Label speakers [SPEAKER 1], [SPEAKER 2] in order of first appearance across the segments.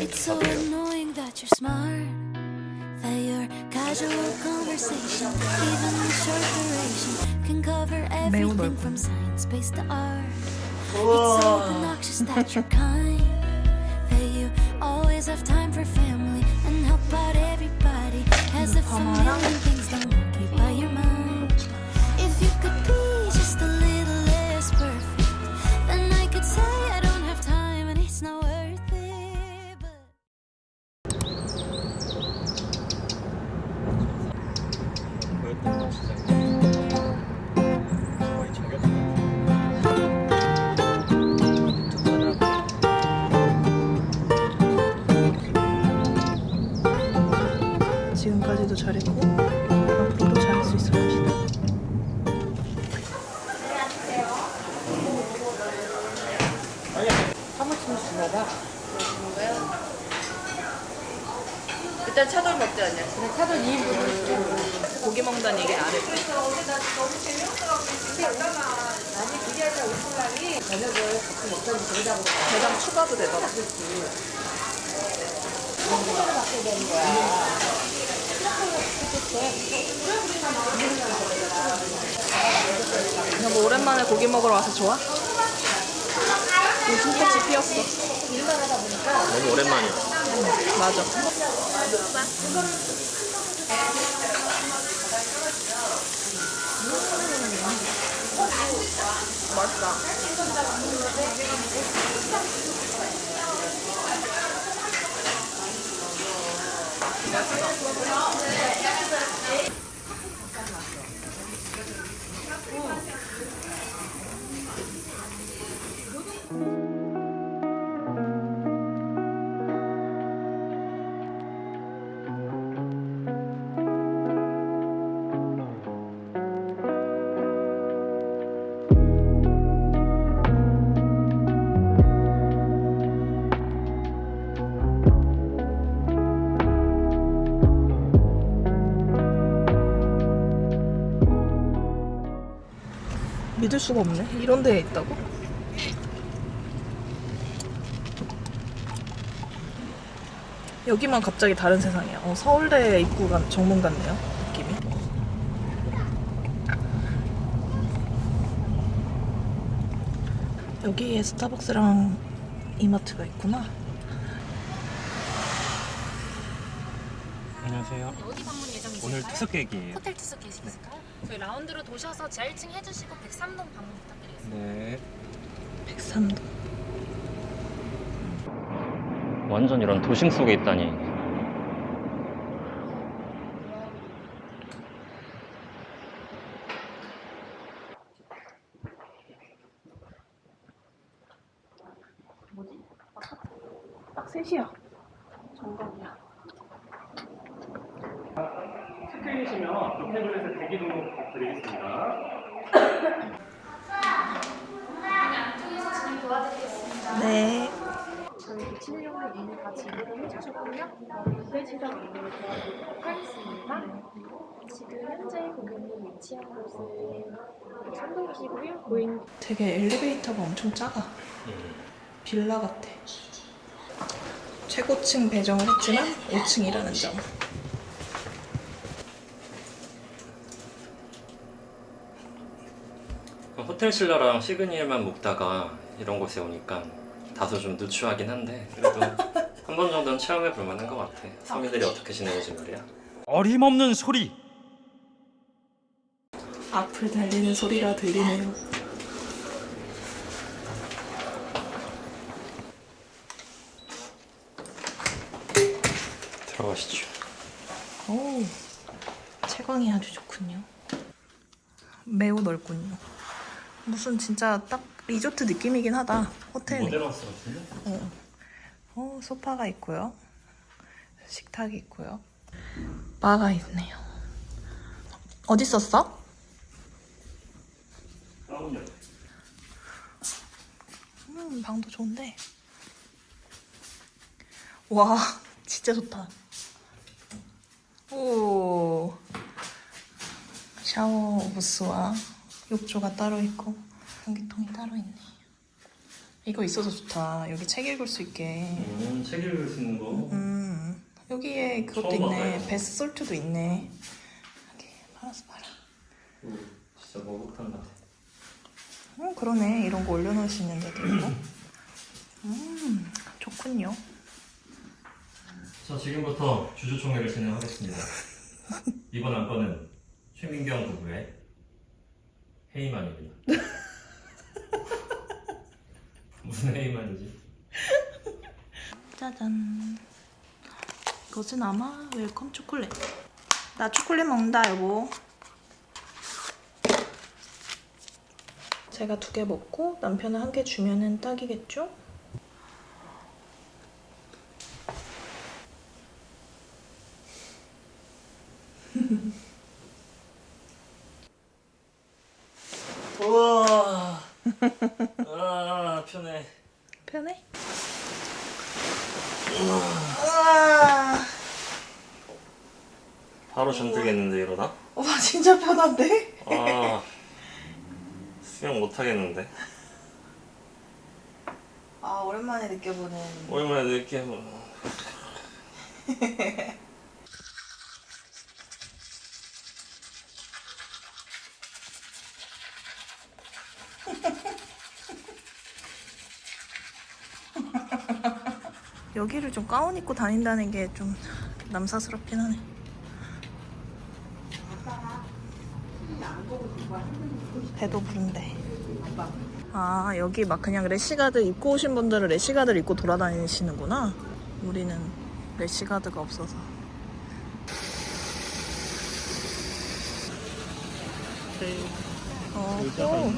[SPEAKER 1] It's so annoying that you're smart. That your casual conversation, even the short duration, can cover everything from science based to art. It's so obnoxious that you're kind. That you always have time for family and help out everybody. As if a million things don't occupy your mind.
[SPEAKER 2] 되더라. 여보 오랜만에 고기 먹으러 와서 좋아? 요즘 꽃이 피었어.
[SPEAKER 3] 너무 오랜만이야
[SPEAKER 2] 맞아. 맛있다. 本当に。 믿을 수가 없네. 이런 데에 있다고? 여기만 갑자기 다른 세상이야. 어, 서울대 입구가 정문 같네요. 느낌이. 여기에 스타벅스랑 이마트가 있구나.
[SPEAKER 3] 안녕하세요
[SPEAKER 4] 어디 방문 예정이실까요?
[SPEAKER 3] 오늘 투숙객이에요
[SPEAKER 4] 호텔 투숙객이실까요? 저희 라운드로 도셔서 지하 1층 해주시고 103동 방문 부탁드리겠습니다.
[SPEAKER 3] 네
[SPEAKER 2] 103도.
[SPEAKER 3] 완전 이런 도심 속에 있다니
[SPEAKER 2] 딱 셋이야. 정답이야.
[SPEAKER 3] 체크인이시면 테이블에서 대기 등록 드리겠습니다
[SPEAKER 4] 안쪽에서 진행 도와드리겠습니다.
[SPEAKER 2] 네.
[SPEAKER 4] 저희 치료용을 이미 다 진행을 무대 시작 안내를 도와드리도록 하겠습니다. 지금 현재 고객님 위치한 곳은 천동이시고요. 고객님
[SPEAKER 2] 되게 엘리베이터가 엄청 작아. 빌라 같아. 최고층 배정을 했지만 5층이라는 점.
[SPEAKER 3] 호텔 신라랑 시그니엘만 묵다가 이런 곳에 오니까 다소 좀 누추하긴 한데 그래도 한 번 정도는 체험해 볼 만한 것 같아 성인들이 어떻게 지내는지 말이야
[SPEAKER 5] 어림없는 소리
[SPEAKER 2] 앞을 달리는 소리가 들리네요.
[SPEAKER 3] 들어가시죠
[SPEAKER 2] 오, 채광이 아주 좋군요. 매우 넓군요. 무슨 진짜 딱 리조트 느낌이긴 하다. 호텔 느낌.
[SPEAKER 3] 모델 하우스 같은데?
[SPEAKER 2] 어. 어, 소파가 있고요. 식탁이 있고요. 바가 있네요. 어디?
[SPEAKER 3] 다운요
[SPEAKER 2] 음, 방도 좋은데. 와, 진짜 좋다. 오. 샤워 부스와 욕조가 따로 있고 변기통이 따로 있네. 이거 있어서 좋다. 여기 책 읽을 수 있게.
[SPEAKER 3] 음, 책 읽을 수 있는 거.
[SPEAKER 2] 음 여기에 그것도 있네.
[SPEAKER 3] 봤네.
[SPEAKER 2] 베스 솔트도 있네. 여기 팔아서 팔아.
[SPEAKER 3] 오, 진짜 같아.
[SPEAKER 2] 어 그러네. 이런 거 올려놓을 수 있는 데도 있고. 음 좋군요.
[SPEAKER 3] 자, 지금부터 주주총회를 진행하겠습니다. 이번 안건은 최민경 부부의 회의만입니다. 무슨 회의만이지?
[SPEAKER 2] 짜잔. 이것은 아마 welcome 초콜릿. 나 초콜릿 먹는다 여보. 제가 두 개 먹고 남편은 한 개 주면 은 딱이겠죠?
[SPEAKER 3] 우와. 아, 편해.
[SPEAKER 2] 편해? 우와.
[SPEAKER 3] 바로 잠들겠는데 이러다?
[SPEAKER 2] 와 진짜 편한데?
[SPEAKER 3] 아, 수영 못 하겠는데.
[SPEAKER 2] 아 오랜만에 느껴보는
[SPEAKER 3] 오랜만에 뭐.
[SPEAKER 2] 여기를 좀 가운 입고 다닌다는 게 좀 남사스럽긴 하네. 배도 부른데. 아 여기 막 그냥 래시가드 입고 오신 분들은 래시가드를 입고 돌아다니시는구나. 우리는 래시가드가 없어서. 어, 또.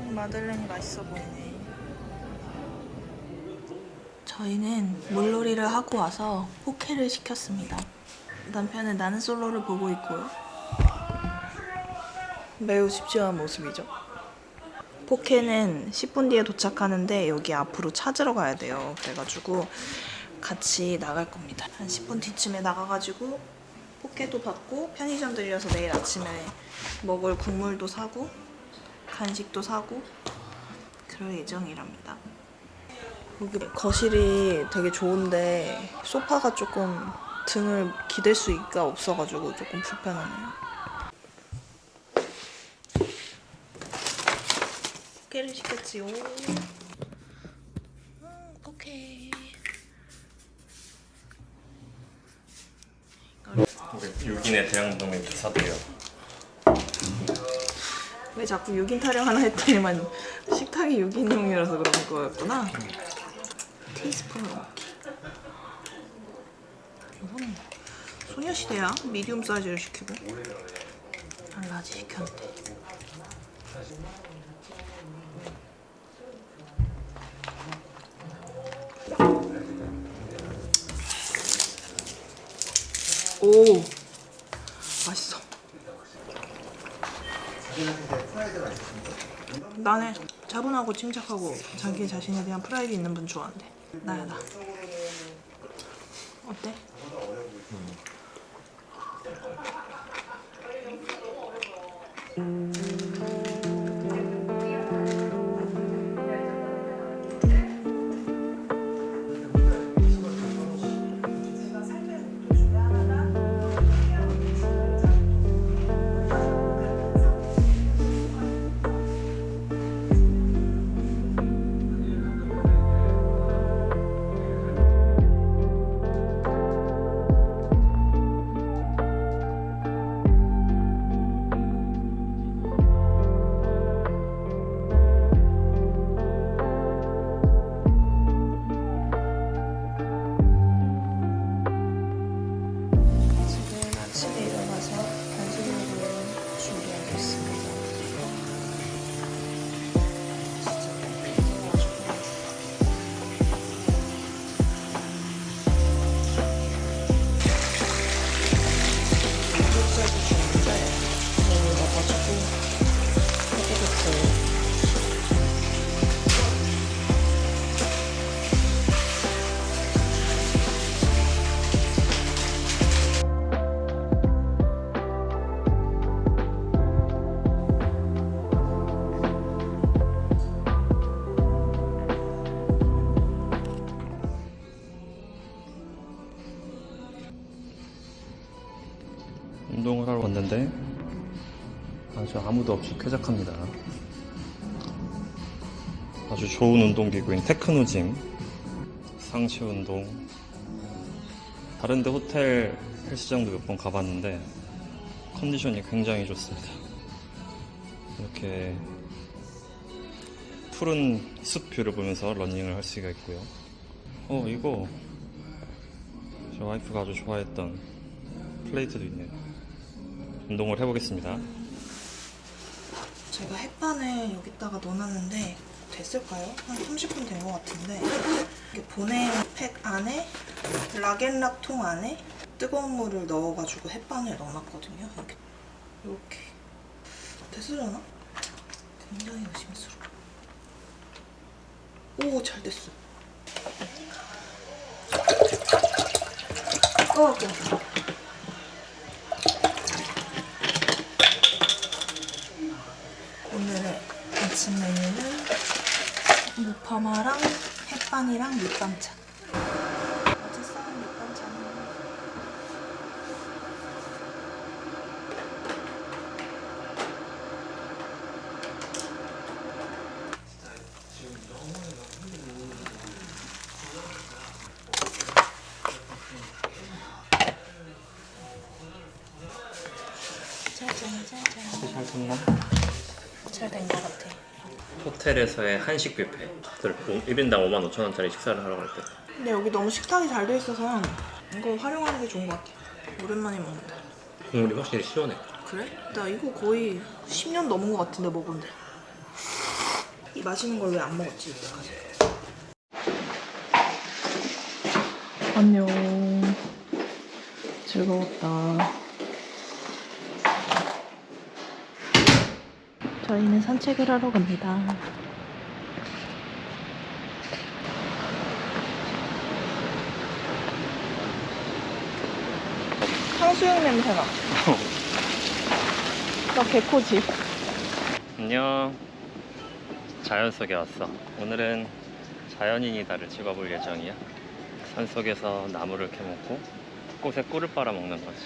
[SPEAKER 2] 음, 마들렌이 맛있어 보이네. 저희는 물놀이를 하고 와서 포케를 시켰습니다. 남편은 나는 솔로를 보고 있고요. 매우 집중한 모습이죠. 포케는 10분 뒤에 도착하는데 여기 앞으로 찾으러 가야 돼요. 그래가지고 같이 나갈 겁니다. 한 10분 뒤쯤에 나가가지고 포케도 받고 편의점 들려서 내일 아침에 먹을 국물도 사고 간식도 사고 그럴 예정이랍니다. 여기 거실이 되게 좋은데 소파가 조금 등을 기댈 수가 없어가지고 조금 불편하네요. 포케를 시켰지요. 음, 포케.
[SPEAKER 3] 우리 육인의 대양동맹 기사도요.
[SPEAKER 2] 왜 자꾸 6인 타령 하나 했더니만 식탁이 6인용이라서 그런 거였구나. 넣기. 이건 소녀시대야. medium 사이즈를 시키고. 난 large 시켰는데. 오 맛있어. 나는 차분하고 침착하고 자기 자신에 대한 프라이드 있는 분 좋아한대. 나야 나. 어때?
[SPEAKER 3] 운 왔는데 아주 아무도 없이 쾌적합니다. 아주 좋은 운동기구인 Technogym, 상체 운동. 다른데 호텔 헬스장도 몇 번 가봤는데 컨디션이 굉장히 좋습니다. 이렇게 푸른 숲view를 보면서 러닝을 할 수가 있고요. 어 이거 저 와이프가 아주 좋아했던 플레이트도 있네요. 운동을 해보겠습니다.
[SPEAKER 2] 제가 햇반을 여기다가 넣어놨는데 됐을까요? 한 30분 된 것 같은데 이렇게 보냉 팩 안에 락앤락 통 안에 뜨거운 물을 넣어가지고 햇반을 넣어놨거든요. 이렇게 이렇게 됐으려나? 굉장히 의심스러워. 오, 잘 됐어. 어, 어. 오늘의 아침 메뉴는 무파마랑 햇반이랑 밑반찬. 어제 싸운 밑반찬은 짜잔짜잔.
[SPEAKER 3] 잘 됐나?
[SPEAKER 2] 잘된 것 같아.
[SPEAKER 3] 호텔에서의 한식 뷔페. 1인당 5만 5천 원짜리 식사를 하러 갈 때.
[SPEAKER 2] 근데 여기 너무 식탁이 잘 돼 있어서 이거 활용하는 게 좋은 것 같아. 오랜만에 먹는다.
[SPEAKER 3] 국물이 확실히 시원해.
[SPEAKER 2] 그래? 나 이거 거의 10년 넘은 것 같은데 먹은데. 이 맛있는 걸 왜 안 먹었지 이때까지? 안녕. 즐거웠다. 저희는 산책을 하러 갑니다. 탕수육 냄새나. 나 개코지.
[SPEAKER 3] 안녕. 자연 속에 왔어. 오늘은 자연인이다를 찍어볼 예정이야. 산 속에서 나무를 캐먹고 꽃에 꿀을 빨아 먹는 거지.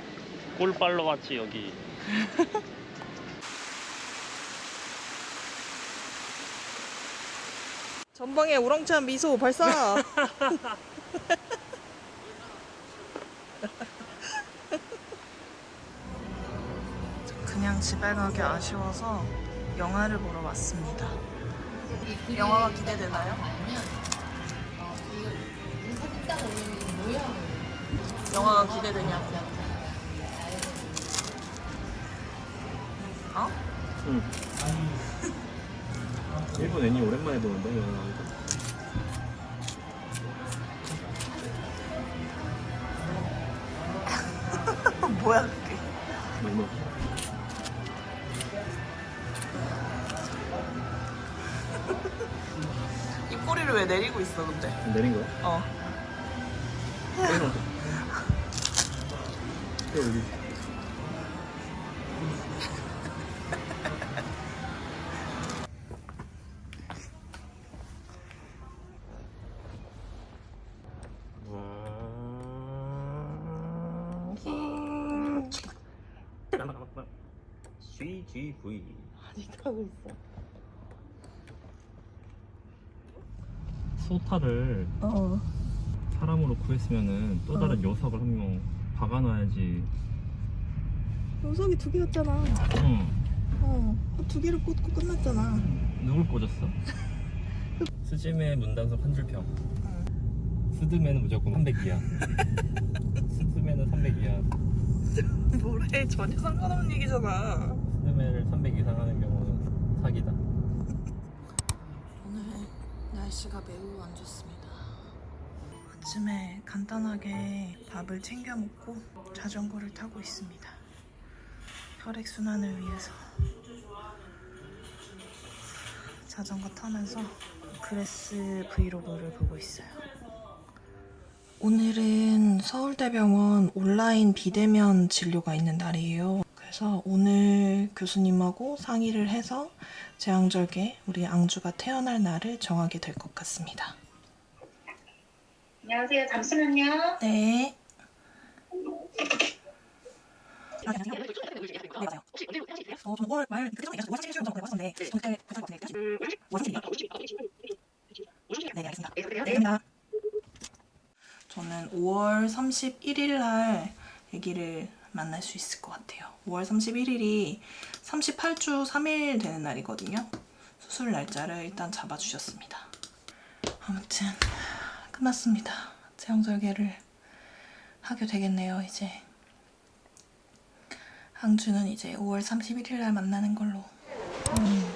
[SPEAKER 3] 꿀 빨러 왔지 여기.
[SPEAKER 2] 전방에 우렁찬 미소 발사. 그냥 집에 가기 아쉬워서 영화를 보러 왔습니다. 영화가 기대되나요? 영화가 기대되냐고. 어?
[SPEAKER 3] 응. 일본 애니 오랜만에 보는데 영화.
[SPEAKER 2] 뭐야 그게? 왜 내리고 있어 근데?
[SPEAKER 3] 내린 거야?
[SPEAKER 2] 어.
[SPEAKER 3] 여기. CGV
[SPEAKER 2] 아직 하고 있어.
[SPEAKER 3] 소타를
[SPEAKER 2] 어.
[SPEAKER 3] 사람으로 구했으면은 또 다른 녀석을 한 명 박아놔야지.
[SPEAKER 2] 요석이 두 개였잖아.
[SPEAKER 3] 응.
[SPEAKER 2] 어. 그두 개를 꽂고 끝났잖아.
[SPEAKER 3] 누굴 꽂았어? 스즈메 문단속 한 줄평. 스드메는 무조건 300이야. 스드메는 300 이야.
[SPEAKER 2] 뭐래? 전혀 상관없는 얘기잖아.
[SPEAKER 3] 스드메를 300 이상 하는 경우는 사기다.
[SPEAKER 2] 날씨가 매우 안 좋습니다. 아침에 간단하게 밥을 챙겨 먹고 자전거를 타고 있습니다. 혈액 순환을 위해서 자전거 타면서 그레스 브이로그를 보고 있어요. 오늘은 서울대병원 온라인 비대면 진료가 있는 날이에요. 그래서 오늘 교수님하고 상의를 해서 제왕절개 우리 앙주가 태어날 날을 정하게 될 것 같습니다.
[SPEAKER 6] 안녕하세요. 잠시만요.
[SPEAKER 2] 네. 네 맞아요. 어 저는 5월 말 그때 전에 5월 31일 정도 왔었는데 저 그때 괜찮을 것 같으니까 5월 30일이요? 네. 네. 저는 5월 31일 날 아기를 만날 수 있을 것 같아요. 5월 31일이 38주 3일 되는 날이거든요. 수술 날짜를 일단 잡아주셨습니다. 아무튼 끝났습니다. 제왕절개를 하게 되겠네요, 이제. 항주는 이제 5월 31일 날 만나는 걸로. 순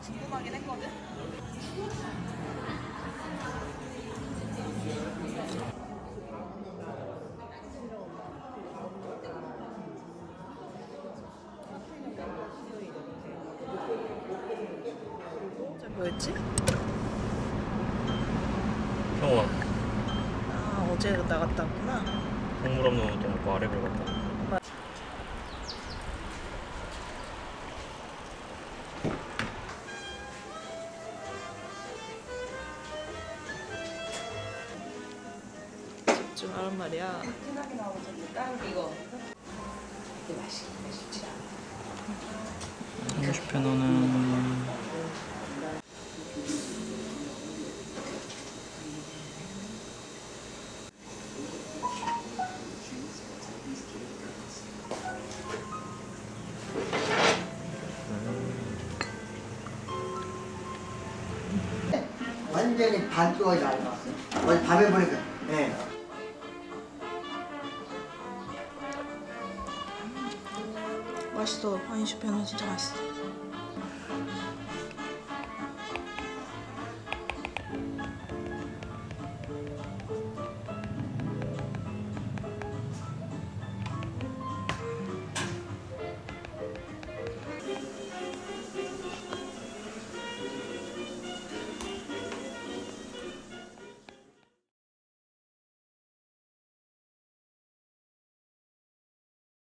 [SPEAKER 2] 궁금하긴 했거든. 뭐였지?
[SPEAKER 3] 평원
[SPEAKER 2] 아 어제 나갔다 왔구나.
[SPEAKER 3] 동물 없는 옷도 먹고 아래를 갔다
[SPEAKER 2] 집중하란 말이야.
[SPEAKER 3] 휴식편호는
[SPEAKER 7] 완전히 반쪽이 얇았어. 어제 밤에 보니까, 예.
[SPEAKER 2] 맛있어. 아인슈페는 진짜 맛있어.